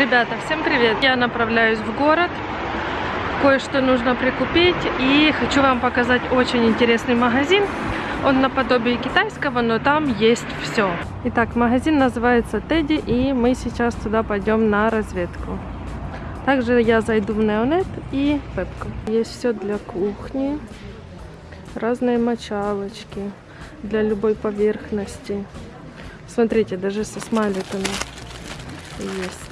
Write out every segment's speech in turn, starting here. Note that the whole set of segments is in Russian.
Ребята, всем привет! Я направляюсь в город. Кое-что нужно прикупить. И хочу вам показать очень интересный магазин. Он наподобие китайского, но там есть все. Итак, магазин называется Тедди, и мы сейчас туда пойдем на разведку. Также я зайду в Неонет и Пепку. Есть все для кухни. Разные мочалочки для любой поверхности. Смотрите, даже со смайликами есть.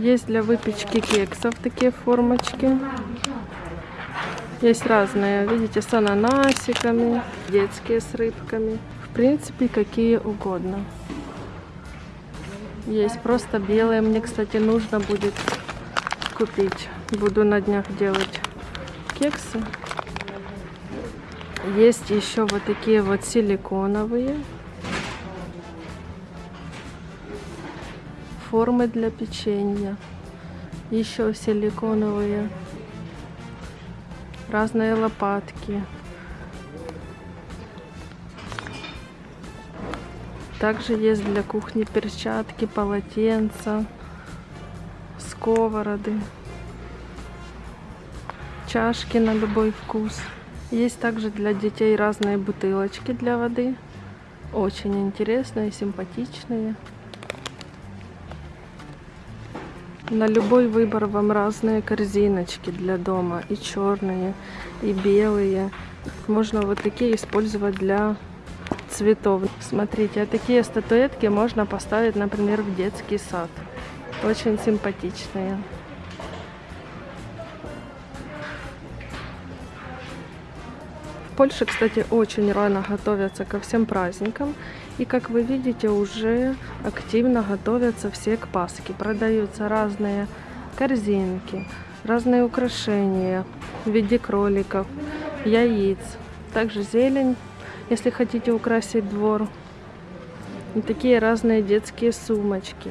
Есть для выпечки кексов такие формочки. Есть разные, видите, с ананасиками, детские с рыбками. В принципе, какие угодно. Есть просто белые. Мне, кстати, нужно будет купить. Буду на днях делать кексы. Есть еще вот такие вот силиконовые. Формы для печенья. Еще силиконовые. Разные лопатки. Также есть для кухни перчатки, полотенца, сковороды, чашки на любой вкус. Есть также для детей разные бутылочки для воды. Очень интересные, симпатичные. На любой выбор вам разные корзиночки для дома. И черные, и белые. Можно вот такие использовать для цветов. Смотрите, а такие статуэтки можно поставить, например, в детский сад. Очень симпатичные. Польше, кстати, очень рано готовятся ко всем праздникам. И, как вы видите, уже активно готовятся все к Пасхе. Продаются разные корзинки, разные украшения в виде кроликов, яиц. Также зелень, если хотите украсить двор. И такие разные детские сумочки.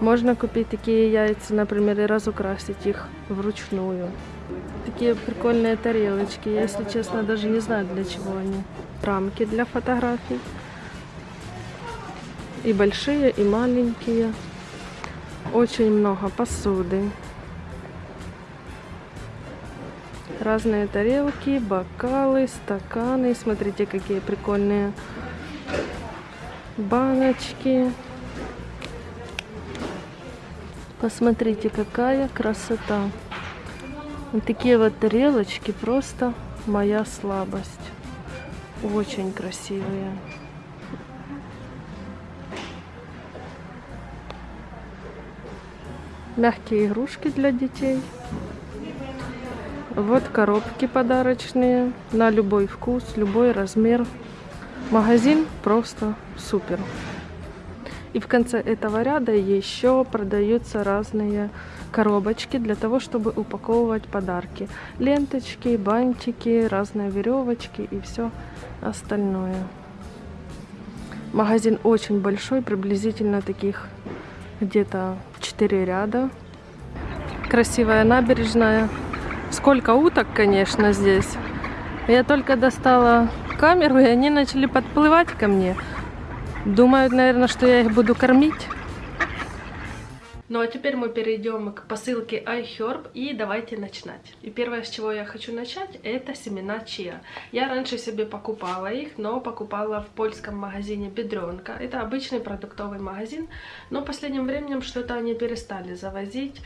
Можно купить такие яйца, например, и разукрасить их вручную. Такие прикольные тарелочки. Я, если честно, даже не знаю, для чего они. Рамки для фотографий. И большие, и маленькие. Очень много посуды. Разные тарелки, бокалы, стаканы. Смотрите, какие прикольные баночки. Посмотрите, какая красота. Такие вот тарелочки просто моя слабость. Очень красивые. Мягкие игрушки для детей. Вот коробки подарочные на любой вкус, любой размер. Магазин просто супер. И в конце этого ряда еще продаются разные коробочки для того, чтобы упаковывать подарки. Ленточки, бантики, разные веревочки и все остальное. Магазин очень большой, приблизительно таких где-то 4 ряда. Красивая набережная. Сколько уток, конечно, здесь. Я только достала камеру, и они начали подплывать ко мне. Думают, наверное, что я их буду кормить. Ну а теперь мы перейдем к посылке iHerb и давайте начинать. И первое, с чего я хочу начать, это семена чиа. Я раньше себе покупала их, но покупала в польском магазине Бедренка. Это обычный продуктовый магазин, но последним временем что-то они перестали завозить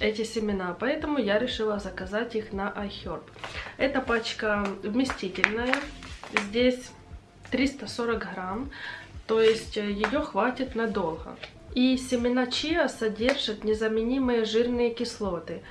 эти семена, поэтому я решила заказать их на iHerb. Эта пачка вместительная, здесь 340 грамм. То есть э, ее хватит надолго. И семена чиа содержат незаменимые жирные кислоты,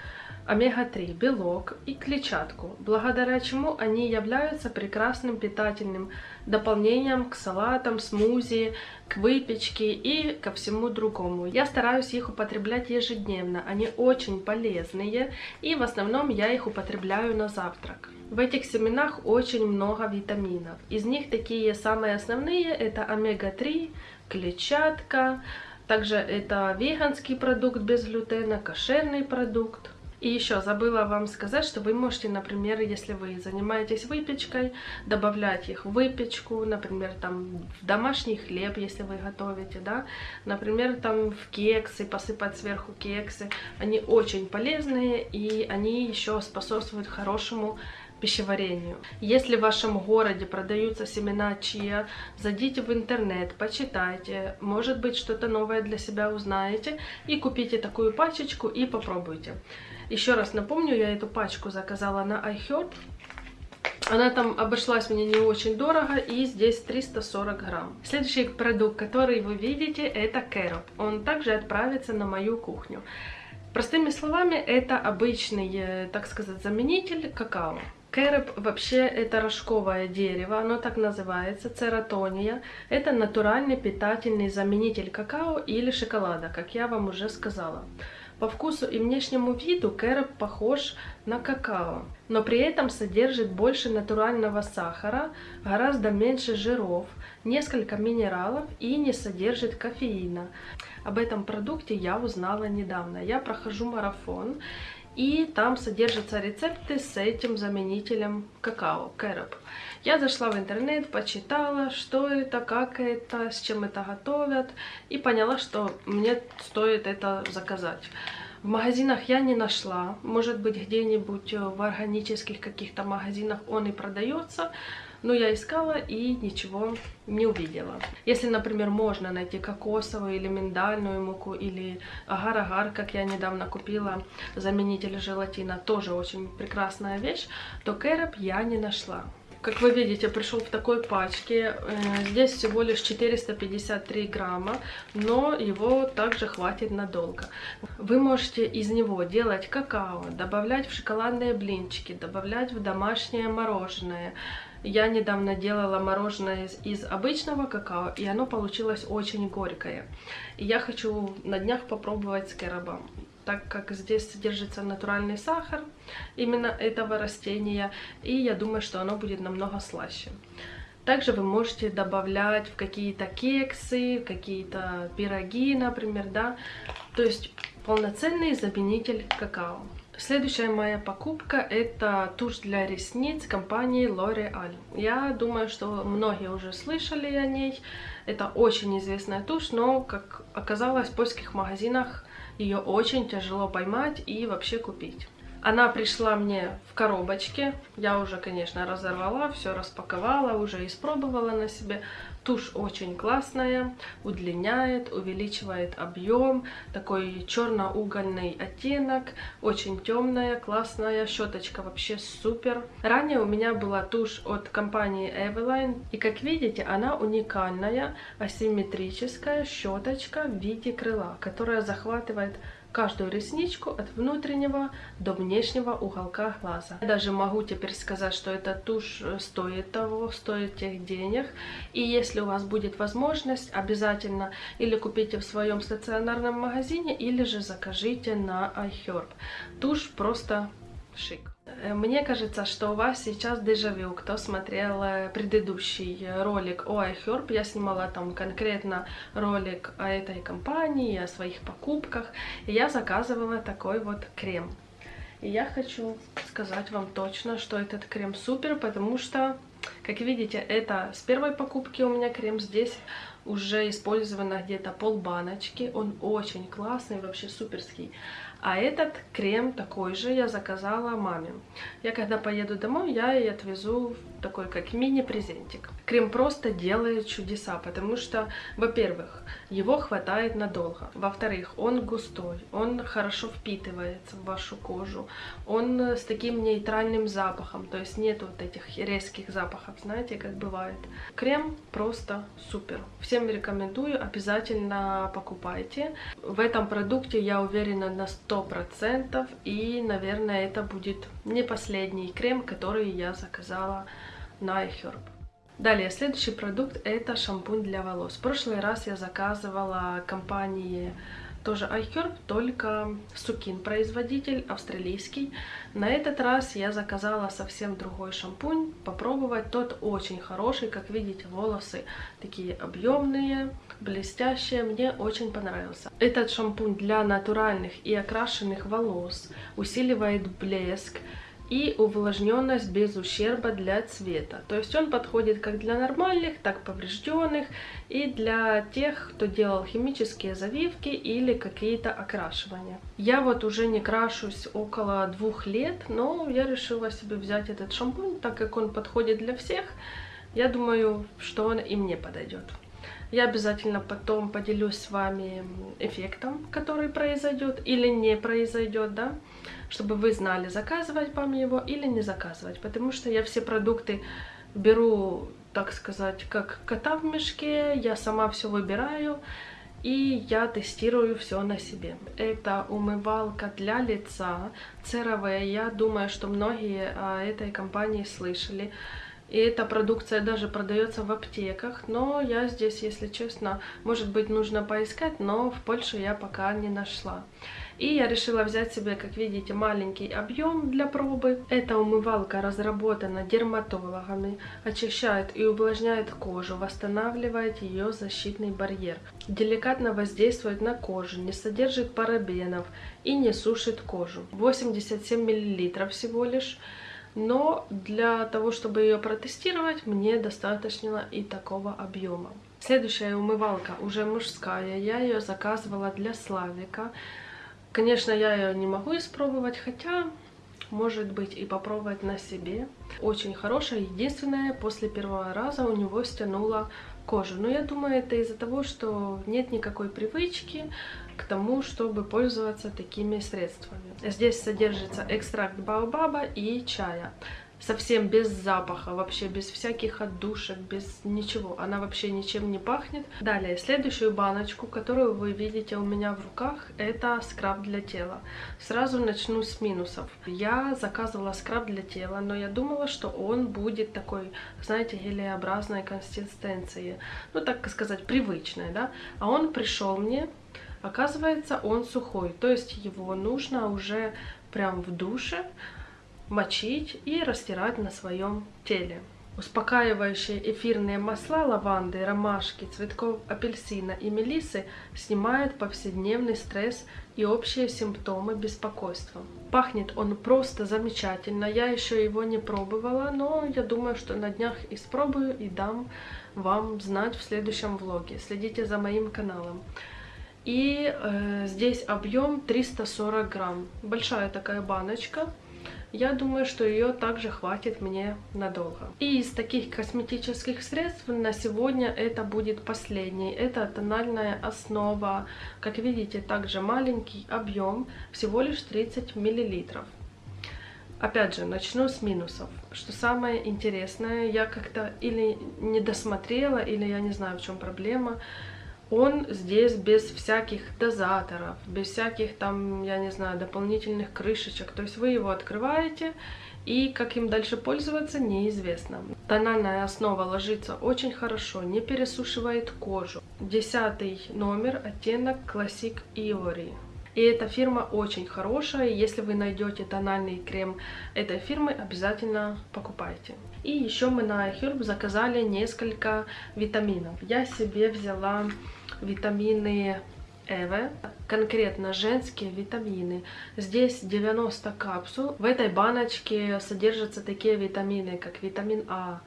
омега-3, белок и клетчатку, благодаря чему они являются прекрасным питательным дополнением к салатам, смузи, к выпечке и ко всему другому. Я стараюсь их употреблять ежедневно, они очень полезные и в основном я их употребляю на завтрак. В этих семенах очень много витаминов. Из них такие самые основные это омега-3, клетчатка, также это веганский продукт без глютена, кошерный продукт. И еще забыла вам сказать, что вы можете, например, если вы занимаетесь выпечкой, добавлять их в выпечку, например, там в домашний хлеб, если вы готовите, да, например, там в кексы, посыпать сверху кексы. Они очень полезные и они еще способствуют хорошему пищеварению. Если в вашем городе продаются семена чиа, зайдите в интернет, почитайте, может быть что-то новое для себя узнаете и купите такую пачечку и попробуйте. Еще раз напомню, я эту пачку заказала на iHerb. Она там обошлась мне не очень дорого, и здесь 340 грамм. Следующий продукт, который вы видите, это кэроп. Он также отправится на мою кухню. Простыми словами, это обычный, э, так сказать, заменитель какао. Кэроп вообще это рожковое дерево, оно так называется, цератония. Это натуральный питательный заменитель какао или шоколада, как я вам уже сказала. По вкусу и внешнему виду кэроп похож на какао, но при этом содержит больше натурального сахара, гораздо меньше жиров, несколько минералов и не содержит кофеина. Об этом продукте я узнала недавно. Я прохожу марафон, и там содержатся рецепты с этим заменителем какао, кэроп. Я зашла в интернет, почитала, что это, как это, с чем это готовят, и поняла, что мне стоит это заказать. В магазинах я не нашла, может быть где-нибудь в органических каких-то магазинах он и продается, но я искала и ничего не увидела. Если, например, можно найти кокосовую или миндальную муку, или агар-агар, как я недавно купила, заменитель желатина, тоже очень прекрасная вещь, то кэроп я не нашла. Как вы видите, пришел в такой пачке. Э, здесь всего лишь 453 грамма, но его также хватит надолго. Вы можете из него делать какао, добавлять в шоколадные блинчики, добавлять в домашнее мороженое, я недавно делала мороженое из, обычного какао, и оно получилось очень горькое. И я хочу на днях попробовать с кэробом, так как здесь содержится натуральный сахар именно этого растения, и я думаю, что оно будет намного слаще. Также вы можете добавлять в какие-то кексы, какие-то пироги, например, да, то есть полноценный заменитель какао. Следующая моя покупка это тушь для ресниц компании L'Oreal. Я думаю, что многие уже слышали о ней. Это очень известная тушь, но, как оказалось, в польских магазинах ее очень тяжело поймать и вообще купить. Она пришла мне в коробочке. Я уже, конечно, разорвала, все распаковала, уже испробовала на себе. Тушь очень классная, удлиняет, увеличивает объем, такой черно-угольный оттенок, очень темная, классная, щеточка вообще супер. Ранее у меня была тушь от компании Eveline, и как видите, она уникальная, асимметрическая щеточка в виде крыла, которая захватывает каждую ресничку от внутреннего до внешнего уголка глаза. Я даже могу теперь сказать, что эта тушь стоит того, стоит тех денег. И если у вас будет возможность, обязательно или купите в своем стационарном магазине, или же закажите на iHerb. Тушь просто шик. Э, мне кажется, что у вас сейчас дежавю, кто смотрел э, предыдущий ролик о iHerb. Я снимала там конкретно ролик о этой компании, о своих покупках. И я заказывала такой вот крем. И я хочу сказать вам точно, что этот крем супер, потому что, как видите, это с первой покупки у меня крем здесь уже использовано где-то пол баночки. Он очень классный, вообще суперский. А этот крем такой же я заказала маме. Я когда поеду домой, я ей отвезу такой как мини-презентик. Крем просто делает чудеса, потому что, во-первых, его хватает надолго. Во-вторых, он густой, он хорошо впитывается в вашу кожу. Он с таким нейтральным запахом, то есть нет вот этих резких запахов, знаете, как бывает. Крем просто супер. Всем рекомендую, обязательно покупайте. В этом продукте я уверена на 100 100%. И, наверное, это будет не последний крем, который я заказала на. Далее, следующий продукт это шампунь для волос. В прошлый раз я заказывала компании тоже iHerb, только Сукин производитель, австралийский. На этот раз я заказала совсем другой шампунь, попробовать. Тот очень хороший, как видите, волосы такие объемные, блестящие, мне очень понравился. Этот шампунь для натуральных и окрашенных волос усиливает блеск, и увлажненность без ущерба для цвета. То есть он подходит как для нормальных, так поврежденных и для тех, кто делал химические завивки или какие-то окрашивания. Я вот уже не крашусь около двух лет, но я решила себе взять этот шампунь, так как он подходит для всех. Я думаю, что он и мне подойдет. Я обязательно потом поделюсь с вами эффектом, который произойдет или не произойдет, да, чтобы вы знали, заказывать вам его или не заказывать, потому что я все продукты беру, так сказать, как кота в мешке, я сама все выбираю, и я тестирую все на себе. Это умывалка для лица, CeraVe, я думаю, что многие о этой компании слышали. И эта продукция даже продается в аптеках, но я здесь, если честно, может быть, нужно поискать, но в Польше я пока не нашла. И я решила взять себе, как видите, маленький объем для пробы. Эта умывалка разработана дерматологами, очищает и увлажняет кожу, восстанавливает ее защитный барьер. Деликатно воздействует на кожу, не содержит парабенов и не сушит кожу. 87 мл всего лишь. Но для того, чтобы ее протестировать, мне достаточно и такого объема. Следующая умывалка уже мужская. Я ее заказывала для Славика. Конечно, я ее не могу испробовать, хотя, может быть, и попробовать на себе. Очень хорошая. Единственное, после первого раза у него стянула кожу. Но я думаю, это из-за того, что нет никакой привычки к тому, чтобы пользоваться такими средствами. Здесь содержится экстракт баобаба и чая. Совсем без запаха, вообще без всяких отдушек, без ничего. Она вообще ничем не пахнет. Далее, следующую баночку, которую вы видите у меня в руках, это скраб для тела. Сразу начну с минусов. Я заказывала скраб для тела, но я думала, что он будет такой, знаете, гелеобразной консистенции. Ну, так сказать, привычной, да. А он пришел мне Оказывается, он сухой, то есть его нужно уже прям в душе мочить и растирать на своем теле. Успокаивающие эфирные масла лаванды, ромашки, цветков апельсина и мелисы снимают повседневный стресс и общие симптомы беспокойства. Пахнет он просто замечательно. Я еще его не пробовала, но я думаю, что на днях испробую и дам вам знать в следующем влоге. Следите за моим каналом. И э, здесь объем 340 грамм. Большая такая баночка. Я думаю, что ее также хватит мне надолго. И из таких косметических средств на сегодня это будет последний. Это тональная основа. Как видите, также маленький объем, всего лишь 30 миллилитров. Опять же, начну с минусов. Что самое интересное, я как-то или не досмотрела, или я не знаю, в чем проблема он здесь без всяких дозаторов, без всяких там, я не знаю, дополнительных крышечек. То есть вы его открываете, и как им дальше пользоваться, неизвестно. Тональная основа ложится очень хорошо, не пересушивает кожу. Десятый номер, оттенок Classic Ivory. И эта фирма очень хорошая, если вы найдете тональный крем этой фирмы, обязательно покупайте. И еще мы на iHerb заказали несколько витаминов. Я себе взяла витамины Эве, конкретно женские витамины. Здесь 90 капсул. В этой баночке содержатся такие витамины, как витамин А,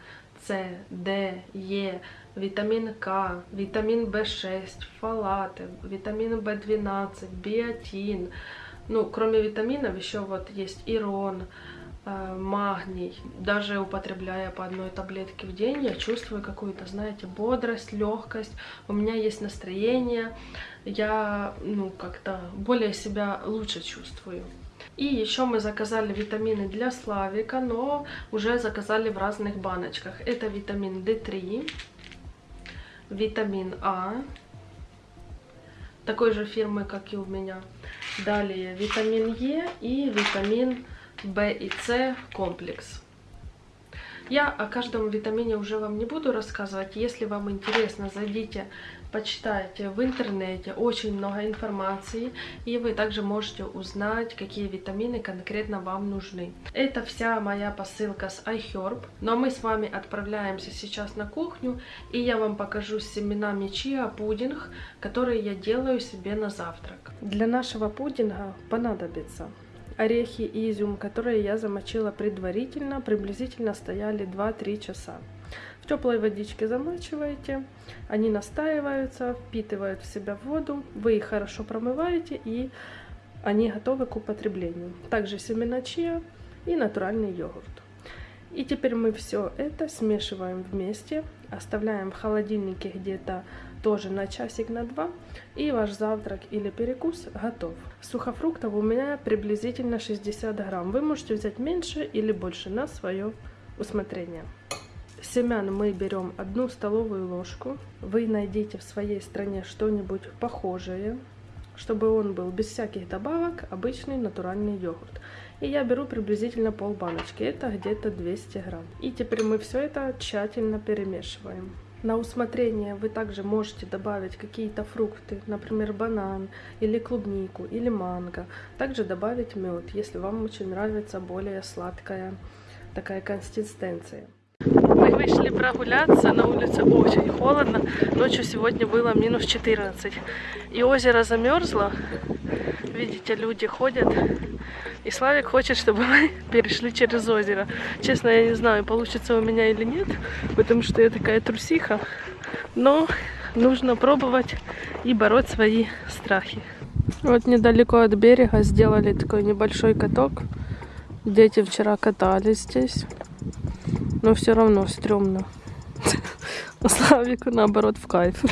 С, Д, Е, витамин К, витамин В6, фолаты, витамин В12, биотин. Ну, кроме витаминов еще вот есть ирон, магний. Даже употребляя по одной таблетке в день, я чувствую какую-то, знаете, бодрость, легкость. У меня есть настроение, я, ну, как-то более себя лучше чувствую. И еще мы заказали витамины для Славика, но уже заказали в разных баночках. Это витамин D3, витамин А, такой же фирмы, как и у меня. Далее витамин Е и витамин В и С комплекс. Я о каждом витамине уже вам не буду рассказывать. Если вам интересно, зайдите, почитайте в интернете. Очень много информации. И вы также можете узнать, какие витамины конкретно вам нужны. Это вся моя посылка с iHerb. Но мы с вами отправляемся сейчас на кухню. И я вам покажу с семенами чиа пудинг, который я делаю себе на завтрак. Для нашего пудинга понадобится орехи и изюм, которые я замочила предварительно, приблизительно стояли 2-3 часа. В теплой водичке замачиваете, они настаиваются, впитывают в себя воду, вы их хорошо промываете и они готовы к употреблению. Также семена чиа и натуральный йогурт. И теперь мы все это смешиваем вместе, оставляем в холодильнике где-то тоже на часик на два, и ваш завтрак или перекус готов. Сухофруктов у меня приблизительно 60 грамм. Вы можете взять меньше или больше на свое усмотрение. Семян мы берем одну столовую ложку. Вы найдите в своей стране что-нибудь похожее, чтобы он был без всяких добавок, обычный натуральный йогурт. И я беру приблизительно пол баночки, это где-то 200 грамм. И теперь мы все это тщательно перемешиваем. На усмотрение вы также можете добавить какие-то фрукты, например, банан или клубнику или манго. Также добавить мед, если вам очень нравится более сладкая такая консистенция. Мы вышли прогуляться, на улице очень холодно. Ночью сегодня было минус 14. И озеро замерзло. Видите, люди ходят. И Славик хочет, чтобы мы перешли через озеро. Честно, я не знаю, получится у меня или нет, потому что я такая трусиха. Но нужно пробовать и бороть свои страхи. Вот недалеко от берега сделали такой небольшой каток. Дети вчера катались здесь. Но все равно стрёмно. А Славику наоборот в кайф.